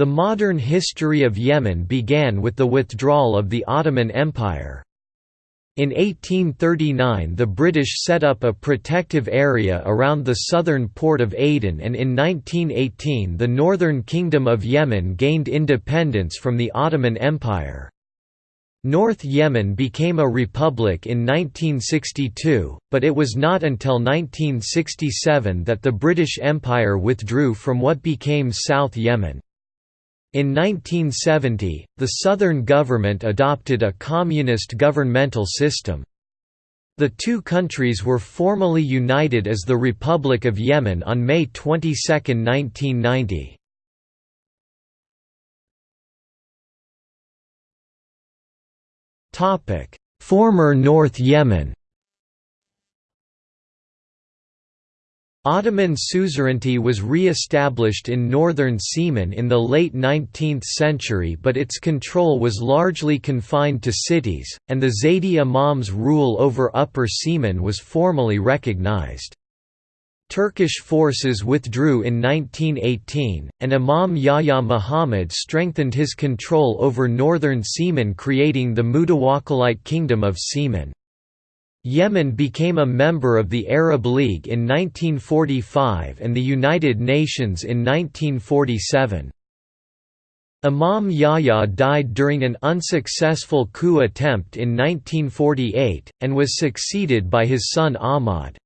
The modern history of Yemen began with the withdrawal of the Ottoman Empire. In 1839 the British set up a protective area around the southern port of Aden and in 1918 the Northern Kingdom of Yemen gained independence from the Ottoman Empire. North Yemen became a republic in 1962, but it was not until 1967 that the British Empire withdrew from what became South Yemen. In 1970, the southern government adopted a communist governmental system. The two countries were formally united as the Republic of Yemen on May 22, 1990. Former North Yemen Ottoman suzerainty was re-established in northern Yemen in the late 19th century but its control was largely confined to cities, and the Zaydi Imam's rule over Upper Yemen was formally recognized. Turkish forces withdrew in 1918, and Imam Yahya Muhammad strengthened his control over northern Yemen creating the Mutawakkilite Kingdom of Yemen. Yemen became a member of the Arab League in 1945 and the United Nations in 1947. Imam Yahya died during an unsuccessful coup attempt in 1948, and was succeeded by his son Ahmad.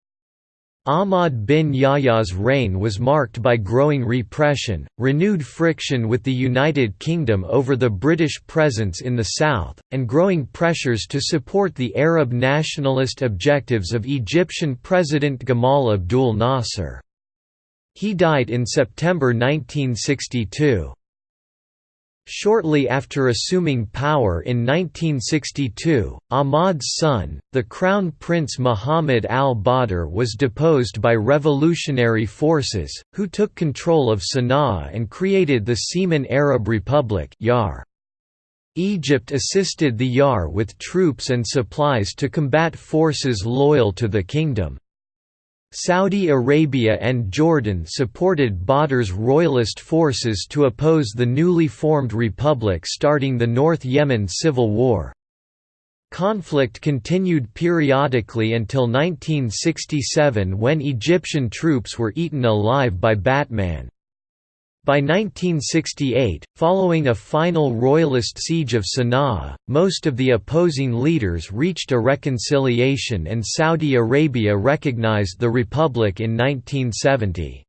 Ahmad bin Yahya's reign was marked by growing repression, renewed friction with the United Kingdom over the British presence in the south, and growing pressures to support the Arab nationalist objectives of Egyptian President Gamal Abdul Nasser. He died in September 1962. Shortly after assuming power in 1962, Ahmad's son, the Crown Prince Muhammad al-Badr was deposed by revolutionary forces, who took control of Sana'a and created the Yemen Arab Republic Egypt assisted the YAR with troops and supplies to combat forces loyal to the kingdom. Saudi Arabia and Jordan supported Badr's royalist forces to oppose the newly formed republic starting the North Yemen civil war. Conflict continued periodically until 1967 when Egyptian troops were eaten alive by Batman. By 1968, following a final royalist siege of Sana'a, most of the opposing leaders reached a reconciliation and Saudi Arabia recognized the republic in 1970.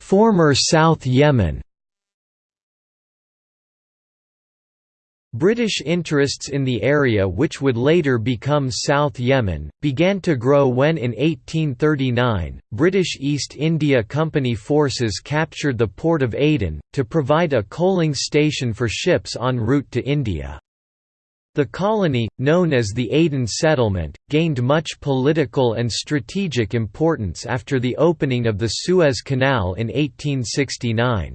Former South Yemen British interests in the area which would later become South Yemen, began to grow when in 1839, British East India Company forces captured the port of Aden, to provide a coaling station for ships en route to India. The colony, known as the Aden settlement, gained much political and strategic importance after the opening of the Suez Canal in 1869.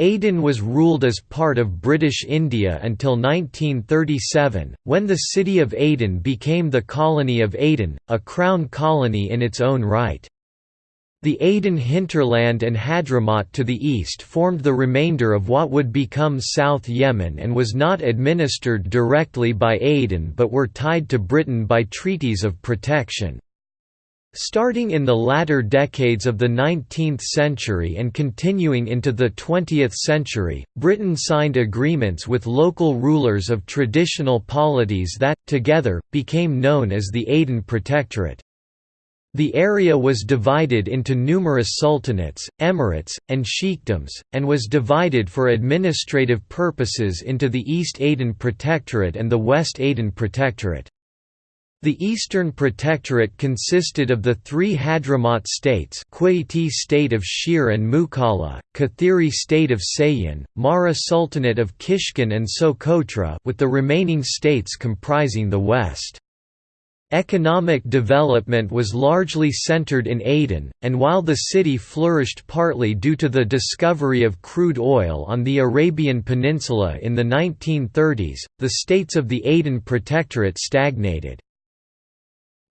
Aden was ruled as part of British India until 1937, when the city of Aden became the colony of Aden, a crown colony in its own right. The Aden hinterland and Hadramaut to the east formed the remainder of what would become South Yemen and was not administered directly by Aden but were tied to Britain by treaties of protection. Starting in the latter decades of the 19th century and continuing into the 20th century, Britain signed agreements with local rulers of traditional polities that, together, became known as the Aden Protectorate. The area was divided into numerous sultanates, emirates, and sheikdoms, and was divided for administrative purposes into the East Aden Protectorate and the West Aden Protectorate. The Eastern Protectorate consisted of the three Hadramaut states Quaiti state of Shire and Mukalla, Kathiri state of Sayan, Mahra Sultanate of Kishkin and Socotra with the remaining states comprising the west. Economic development was largely centered in Aden, and while the city flourished partly due to the discovery of crude oil on the Arabian Peninsula in the 1930s, the states of the Aden Protectorate stagnated.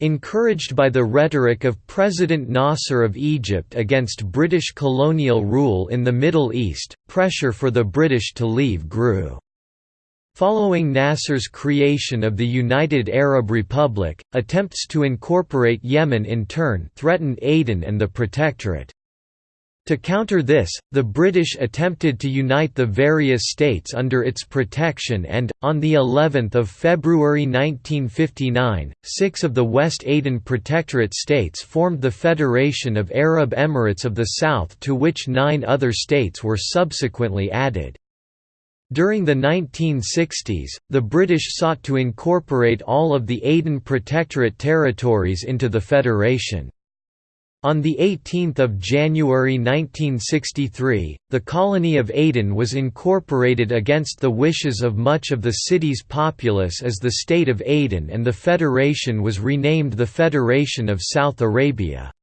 Encouraged by the rhetoric of President Nasser of Egypt against British colonial rule in the Middle East, pressure for the British to leave grew. Following Nasser's creation of the United Arab Republic, attempts to incorporate Yemen in turn threatened Aden and the Protectorate. To counter this, the British attempted to unite the various states under its protection and, on the 11th of February 1959, six of the West Aden Protectorate states formed the Federation of Arab Emirates of the South to which nine other states were subsequently added. During the 1960s, the British sought to incorporate all of the Aden Protectorate territories into the Federation. On 18 January 1963, the colony of Aden was incorporated against the wishes of much of the city's populace as the State of Aden and the federation was renamed the Federation of South Arabia.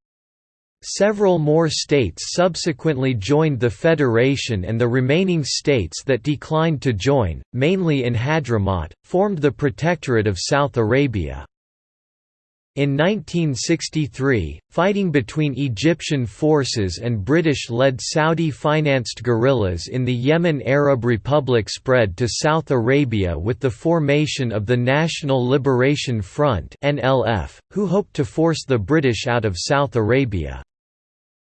Several more states subsequently joined the federation and the remaining states that declined to join, mainly in Hadramaut, formed the Protectorate of South Arabia. In 1963, fighting between Egyptian forces and British-led Saudi-financed guerrillas in the Yemen Arab Republic spread to South Arabia with the formation of the National Liberation Front who hoped to force the British out of South Arabia.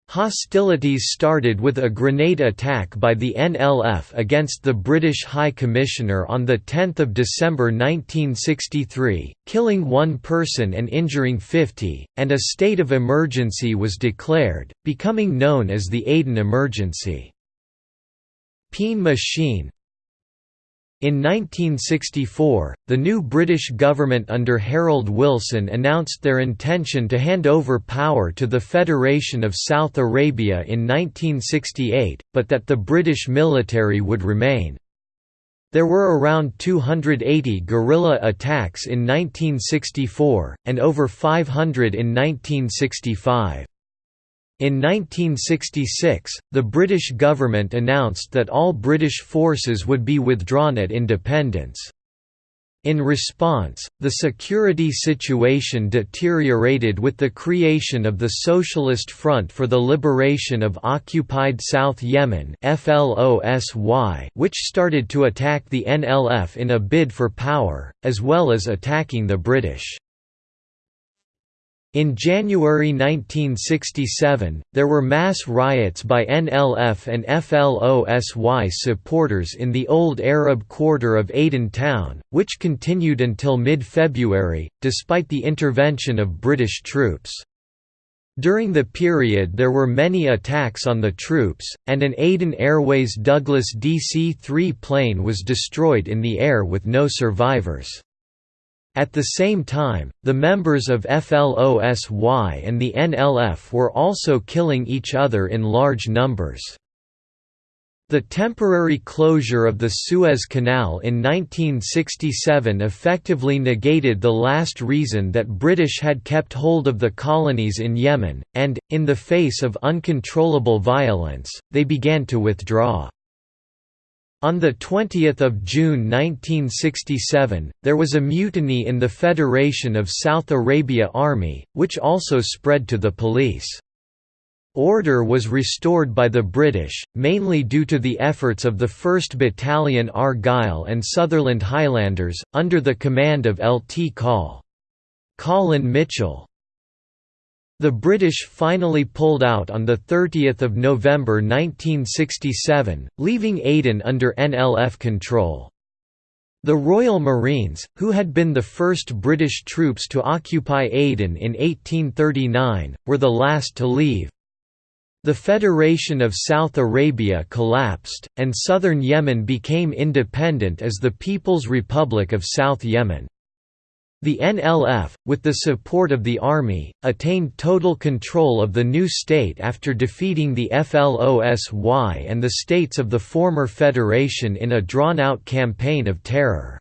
Hostilities started with a grenade attack by the NLF against the British High Commissioner on 10 December 1963, killing one person and injuring 50, and a state of emergency was declared, becoming known as the Aden Emergency. Peen Machine, in 1964, the new British government under Harold Wilson announced their intention to hand over power to the Federation of South Arabia in 1968, but that the British military would remain. There were around 280 guerrilla attacks in 1964, and over 500 in 1965. In 1966, the British government announced that all British forces would be withdrawn at independence. In response, the security situation deteriorated with the creation of the Socialist Front for the Liberation of Occupied South Yemen which started to attack the NLF in a bid for power, as well as attacking the British. In January 1967, there were mass riots by NLF and FLOSY supporters in the old Arab quarter of Aden town, which continued until mid-February, despite the intervention of British troops. During the period there were many attacks on the troops, and an Aden Airways Douglas DC-3 plane was destroyed in the air with no survivors. At the same time, the members of FLOSY and the NLF were also killing each other in large numbers. The temporary closure of the Suez Canal in 1967 effectively negated the last reason that British had kept hold of the colonies in Yemen, and, in the face of uncontrollable violence, they began to withdraw. On 20 June 1967, there was a mutiny in the Federation of South Arabia Army, which also spread to the police. Order was restored by the British, mainly due to the efforts of the 1st Battalion Argyll and Sutherland Highlanders, under the command of Lt Col. Colin Mitchell. The British finally pulled out on 30 November 1967, leaving Aden under NLF control. The Royal Marines, who had been the first British troops to occupy Aden in 1839, were the last to leave. The Federation of South Arabia collapsed, and southern Yemen became independent as the People's Republic of South Yemen. The NLF, with the support of the army, attained total control of the new state after defeating the FLOSY and the states of the former federation in a drawn-out campaign of terror.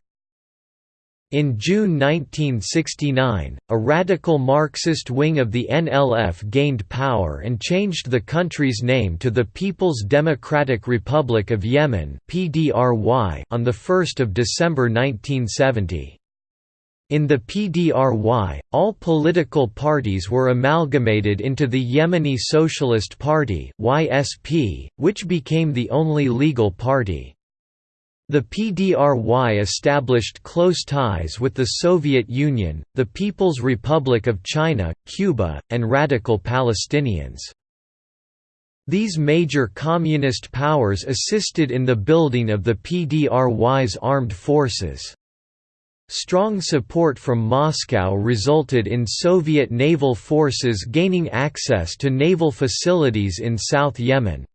In June 1969, a radical Marxist wing of the NLF gained power and changed the country's name to the People's Democratic Republic of Yemen on 1 December 1970. In the PDRY, all political parties were amalgamated into the Yemeni Socialist Party (YSP), which became the only legal party. The PDRY established close ties with the Soviet Union, the People's Republic of China, Cuba, and radical Palestinians. These major communist powers assisted in the building of the PDRY's armed forces. Strong support from Moscow resulted in Soviet naval forces gaining access to naval facilities in South Yemen.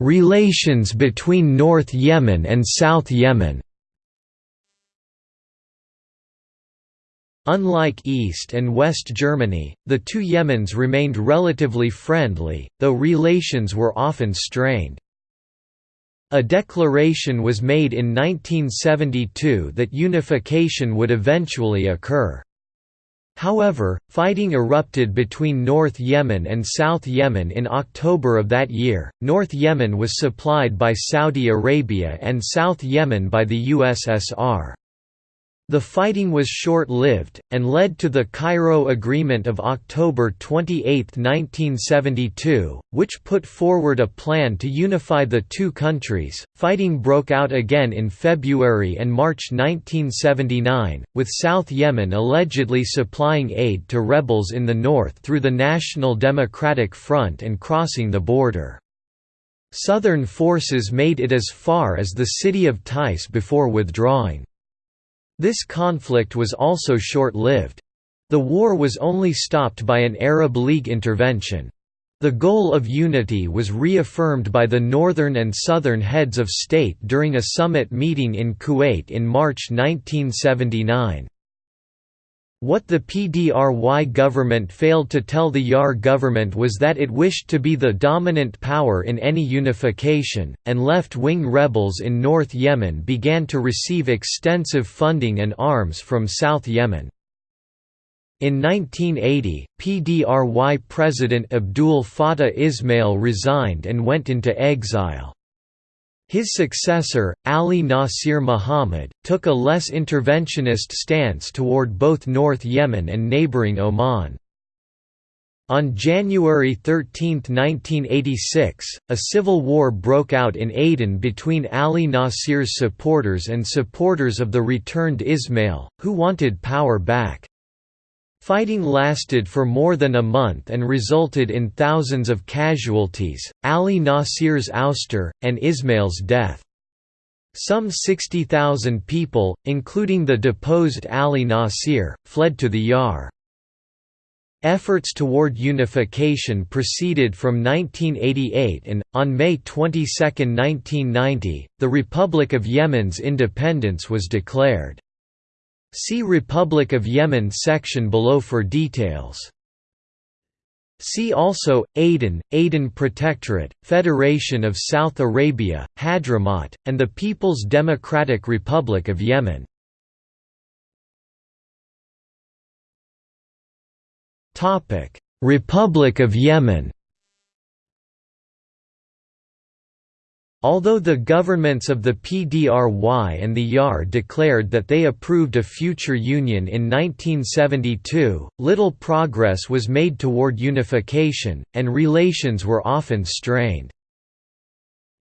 Relations between North Yemen and South Yemen Unlike East and West Germany, the two Yemens remained relatively friendly, though relations were often strained. A declaration was made in 1972 that unification would eventually occur. However, fighting erupted between North Yemen and South Yemen in October of that year. North Yemen was supplied by Saudi Arabia and South Yemen by the USSR. The fighting was short-lived, and led to the Cairo Agreement of October 28, 1972, which put forward a plan to unify the two countries. Fighting broke out again in February and March 1979, with South Yemen allegedly supplying aid to rebels in the north through the National Democratic Front and crossing the border. Southern forces made it as far as the city of Taiz before withdrawing. This conflict was also short-lived. The war was only stopped by an Arab League intervention. The goal of unity was reaffirmed by the northern and southern heads of state during a summit meeting in Kuwait in March 1979. What the PDRY government failed to tell the YAR government was that it wished to be the dominant power in any unification, and left-wing rebels in North Yemen began to receive extensive funding and arms from South Yemen. In 1980, PDRY President Abdul Fattah Ismail resigned and went into exile. His successor, Ali Nasir Muhammad, took a less interventionist stance toward both North Yemen and neighboring Oman. On January 13, 1986, a civil war broke out in Aden between Ali Nasir's supporters and supporters of the returned Ismail, who wanted power back. Fighting lasted for more than a month and resulted in thousands of casualties, Ali Nasir's ouster, and Ismail's death. Some 60,000 people, including the deposed Ali Nasir, fled to the Yar. Efforts toward unification proceeded from 1988 and, on May 22, 1990, the Republic of Yemen's independence was declared. See Republic of Yemen section below for details. See also, Aden, Aden Protectorate, Federation of South Arabia, Hadramaut, and the People's Democratic Republic of Yemen. Republic of Yemen Although the governments of the PDRY and the YAR declared that they approved a future union in 1972, little progress was made toward unification, and relations were often strained.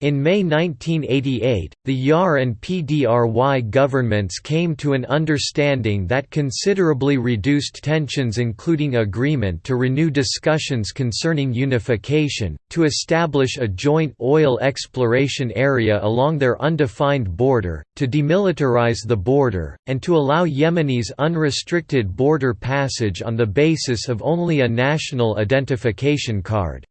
In May 1988, the YAR and PDRY governments came to an understanding that considerably reduced tensions including agreement to renew discussions concerning unification, to establish a joint oil exploration area along their undefined border, to demilitarize the border, and to allow Yemenis unrestricted border passage on the basis of only a national identification card.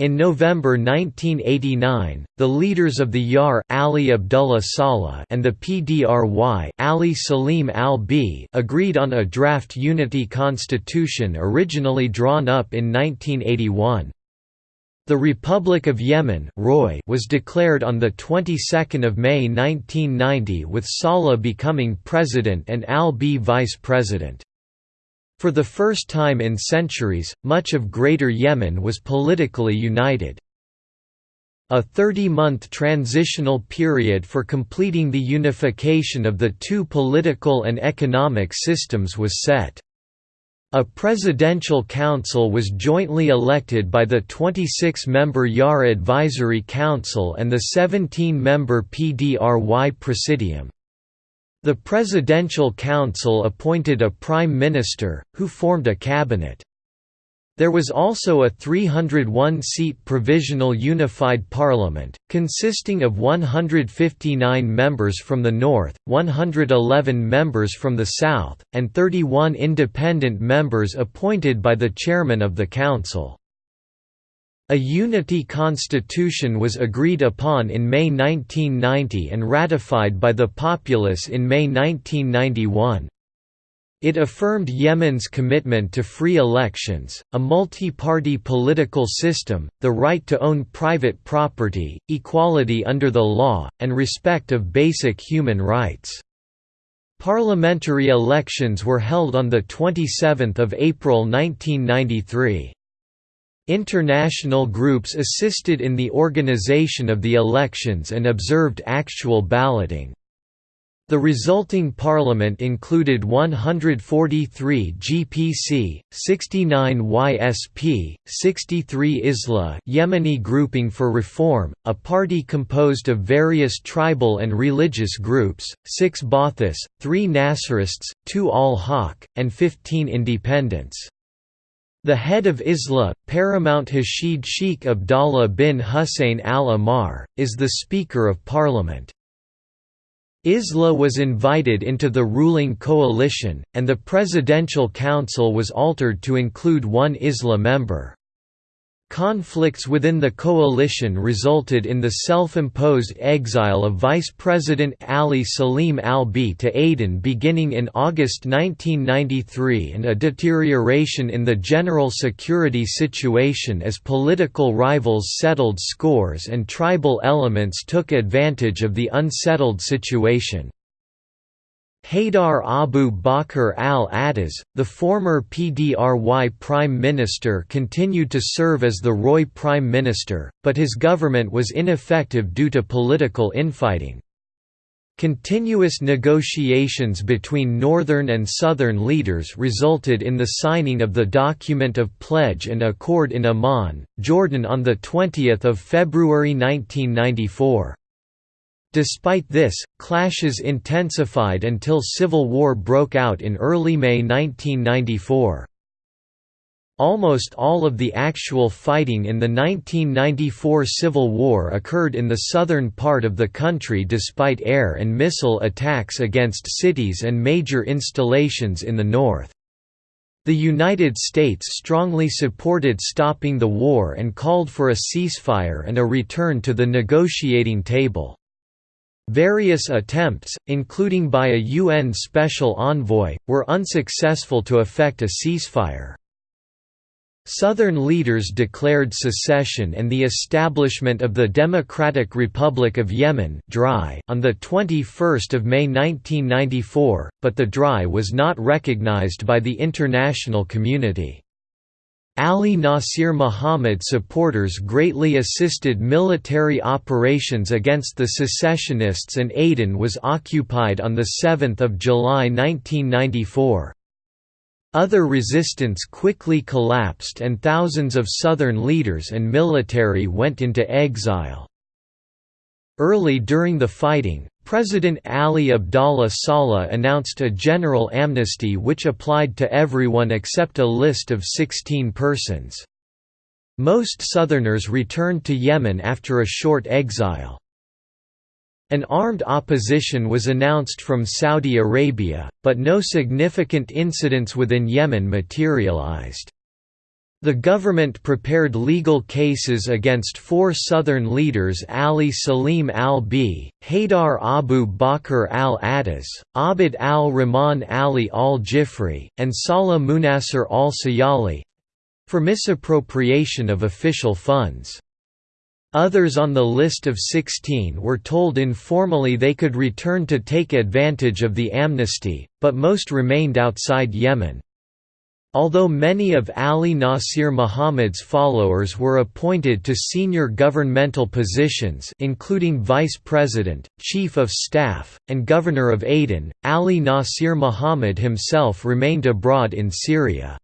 In November 1989, the leaders of the YAR Ali Abdullah Saleh and the PDRY Ali Salim al-B agreed on a draft unity constitution originally drawn up in 1981. The Republic of Yemen Roy was declared on the 22nd of May 1990 with Saleh becoming president and al-B vice president. For the first time in centuries, much of Greater Yemen was politically united. A 30-month transitional period for completing the unification of the two political and economic systems was set. A presidential council was jointly elected by the 26-member YAR Advisory Council and the 17-member PDRY Presidium. The Presidential Council appointed a Prime Minister, who formed a cabinet. There was also a 301-seat Provisional Unified Parliament, consisting of 159 members from the north, 111 members from the south, and 31 independent members appointed by the chairman of the council. A unity constitution was agreed upon in May 1990 and ratified by the populace in May 1991. It affirmed Yemen's commitment to free elections, a multi-party political system, the right to own private property, equality under the law, and respect of basic human rights. Parliamentary elections were held on 27 April 1993. International groups assisted in the organization of the elections and observed actual balloting. The resulting parliament included 143 GPC, 69 YSP, 63 ISLA Yemeni Grouping for Reform, a party composed of various tribal and religious groups, 6 Ba'athis, 3 Nasrists, 2 al-Haq, and 15 independents. The head of ISLA, Paramount Hashid Sheikh Abdallah bin Hussein al-Ahmar, is the Speaker of Parliament. ISLA was invited into the ruling coalition, and the Presidential Council was altered to include one ISLA member. Conflicts within the coalition resulted in the self-imposed exile of Vice President Ali Salim al-B to Aden beginning in August 1993 and a deterioration in the general security situation as political rivals settled scores and tribal elements took advantage of the unsettled situation. Haydar Abu Bakr al-Addaz, the former PDRY Prime Minister continued to serve as the ROI Prime Minister, but his government was ineffective due to political infighting. Continuous negotiations between northern and southern leaders resulted in the signing of the document of pledge and accord in Amman, Jordan on 20 February 1994. Despite this, clashes intensified until civil war broke out in early May 1994. Almost all of the actual fighting in the 1994 Civil War occurred in the southern part of the country despite air and missile attacks against cities and major installations in the north. The United States strongly supported stopping the war and called for a ceasefire and a return to the negotiating table. Various attempts, including by a UN special envoy, were unsuccessful to effect a ceasefire. Southern leaders declared secession and the establishment of the Democratic Republic of Yemen on 21 May 1994, but the DRY was not recognized by the international community. Ali Nasir Muhammad supporters greatly assisted military operations against the secessionists and Aden was occupied on 7 July 1994. Other resistance quickly collapsed and thousands of southern leaders and military went into exile. Early during the fighting, President Ali Abdallah Saleh announced a general amnesty which applied to everyone except a list of 16 persons. Most Southerners returned to Yemen after a short exile. An armed opposition was announced from Saudi Arabia, but no significant incidents within Yemen materialized. The government prepared legal cases against four southern leaders Ali Salim al-B, Haydar Abu Bakr al-Addaz, Abd al-Rahman Ali al-Jifri, and Salah Munasir al-Sayali—for misappropriation of official funds. Others on the list of 16 were told informally they could return to take advantage of the amnesty, but most remained outside Yemen. Although many of Ali Nasir Muhammad's followers were appointed to senior governmental positions including vice president, chief of staff, and governor of Aden, Ali Nasir Muhammad himself remained abroad in Syria.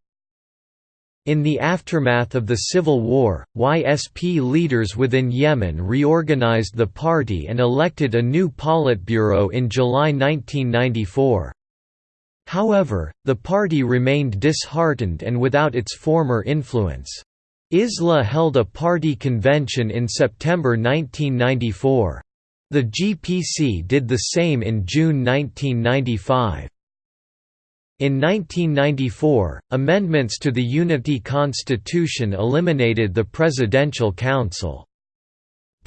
In the aftermath of the civil war, YSP leaders within Yemen reorganized the party and elected a new Politburo in July 1994. However, the party remained disheartened and without its former influence. ISLA held a party convention in September 1994. The GPC did the same in June 1995. In 1994, amendments to the Unity Constitution eliminated the Presidential Council.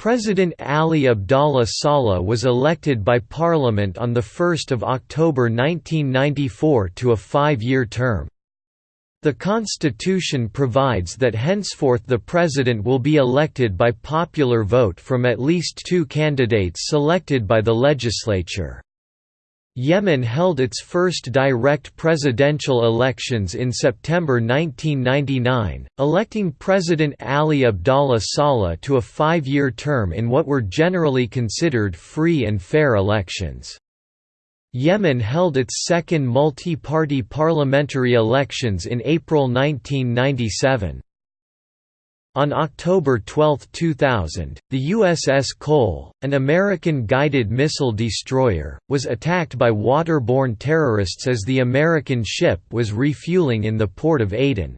President Ali Abdallah Saleh was elected by Parliament on 1 October 1994 to a five-year term. The Constitution provides that henceforth the President will be elected by popular vote from at least two candidates selected by the legislature. Yemen held its first direct presidential elections in September 1999, electing President Ali Abdallah Saleh to a five-year term in what were generally considered free and fair elections. Yemen held its second multi-party parliamentary elections in April 1997. On October 12, 2000, the USS Cole, an American guided missile destroyer, was attacked by waterborne terrorists as the American ship was refueling in the port of Aden.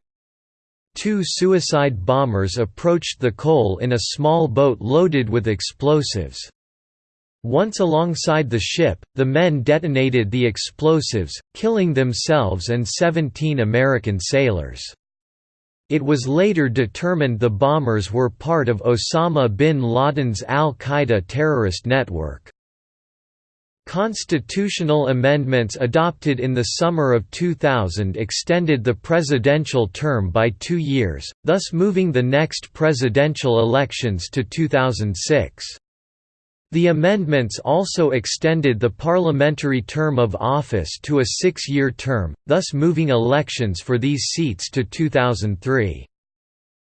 Two suicide bombers approached the Cole in a small boat loaded with explosives. Once alongside the ship, the men detonated the explosives, killing themselves and 17 American sailors. It was later determined the bombers were part of Osama bin Laden's al-Qaeda terrorist network. Constitutional amendments adopted in the summer of 2000 extended the presidential term by two years, thus moving the next presidential elections to 2006. The amendments also extended the parliamentary term of office to a six-year term, thus moving elections for these seats to 2003.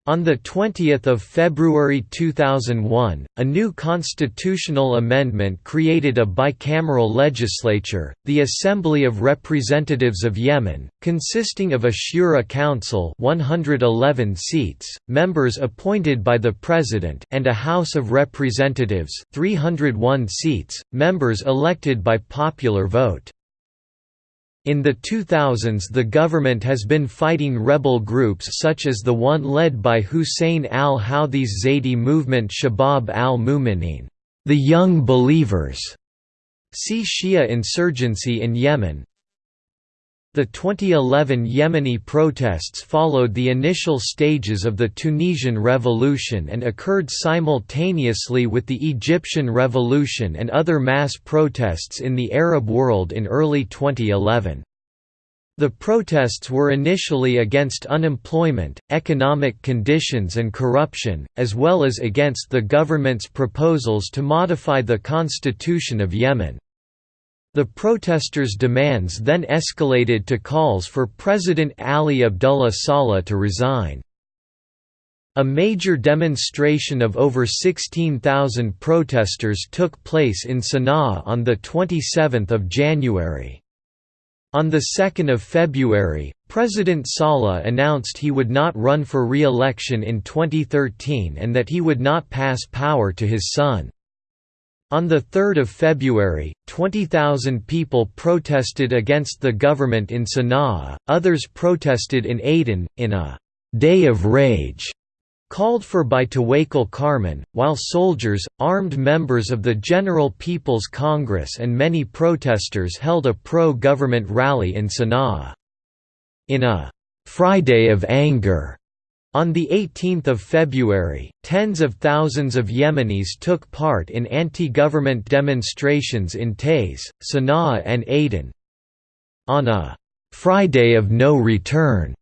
On 20 February 2001, a new constitutional amendment created a bicameral legislature, the Assembly of Representatives of Yemen, consisting of a Shura Council 111 seats, members appointed by the President and a House of Representatives 301 seats, members elected by popular vote. In the 2000s the government has been fighting rebel groups such as the one led by Hussein al-Houthis Zaidi movement Shabab al-Mu'minin, the Young Believers. See Shia insurgency in Yemen. The 2011 Yemeni protests followed the initial stages of the Tunisian Revolution and occurred simultaneously with the Egyptian Revolution and other mass protests in the Arab world in early 2011. The protests were initially against unemployment, economic conditions and corruption, as well as against the government's proposals to modify the constitution of Yemen. The protesters' demands then escalated to calls for President Ali Abdullah Saleh to resign. A major demonstration of over 16,000 protesters took place in Sana'a on 27 January. On 2 February, President Saleh announced he would not run for re-election in 2013 and that he would not pass power to his son. On 3 February, 20,000 people protested against the government in Sana'a, others protested in Aden, in a «day of rage» called for by Tawakkol Karman, while soldiers, armed members of the General People's Congress and many protesters held a pro-government rally in Sana'a. In a «Friday of Anger» On 18 February, tens of thousands of Yemenis took part in anti-government demonstrations in Taiz, Sana'a and Aden. On a «Friday of no return»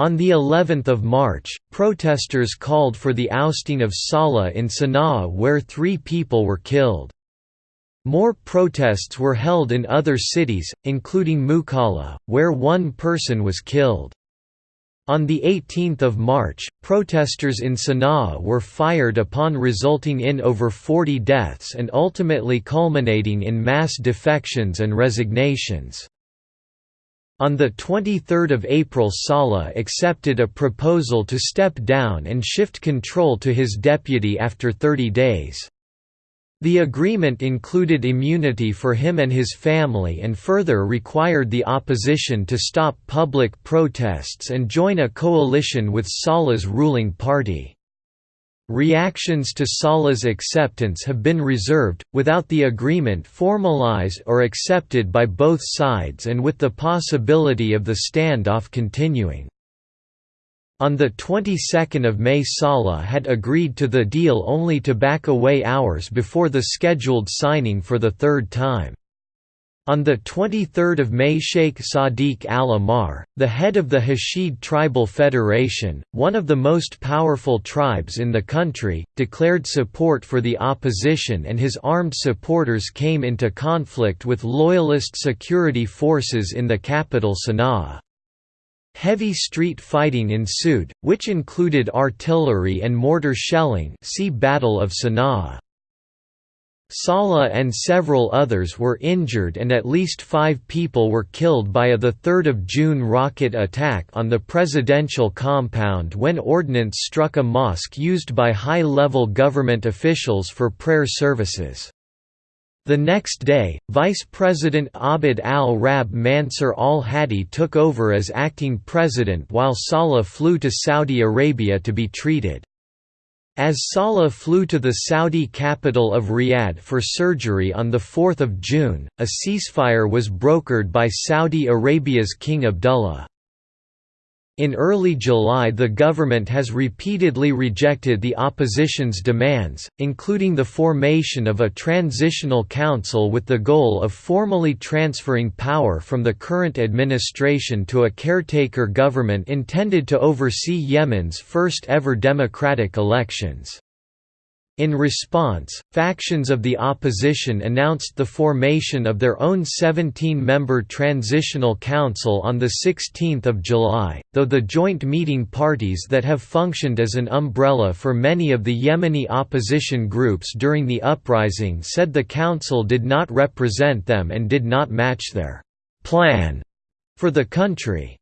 on the 11th of March, protesters called for the ousting of Saleh in Sana'a where three people were killed. More protests were held in other cities, including Mukalla, where one person was killed. On 18 March, protesters in Sana'a were fired upon resulting in over 40 deaths and ultimately culminating in mass defections and resignations. On 23 April Saleh accepted a proposal to step down and shift control to his deputy after 30 days. The agreement included immunity for him and his family and further required the opposition to stop public protests and join a coalition with Saleh's ruling party. Reactions to Saleh's acceptance have been reserved, without the agreement formalized or accepted by both sides and with the possibility of the standoff continuing. On the 22nd of May Saleh had agreed to the deal only to back away hours before the scheduled signing for the third time. On 23 May Sheikh Sadiq al-Ahmar, the head of the Hashid Tribal Federation, one of the most powerful tribes in the country, declared support for the opposition and his armed supporters came into conflict with loyalist security forces in the capital Sana'a. Heavy street fighting ensued, which included artillery and mortar shelling see Battle of Sana'a. Saleh and several others were injured and at least five people were killed by a 3 June rocket attack on the presidential compound when ordnance struck a mosque used by high-level government officials for prayer services. The next day, Vice President Abd al-Rab Mansur al-Hadi took over as acting president while Saleh flew to Saudi Arabia to be treated. As Saleh flew to the Saudi capital of Riyadh for surgery on 4 June, a ceasefire was brokered by Saudi Arabia's King Abdullah. In early July the government has repeatedly rejected the opposition's demands, including the formation of a transitional council with the goal of formally transferring power from the current administration to a caretaker government intended to oversee Yemen's first ever democratic elections. In response, factions of the opposition announced the formation of their own 17-member Transitional Council on 16 July, though the joint meeting parties that have functioned as an umbrella for many of the Yemeni opposition groups during the uprising said the council did not represent them and did not match their «plan» for the country.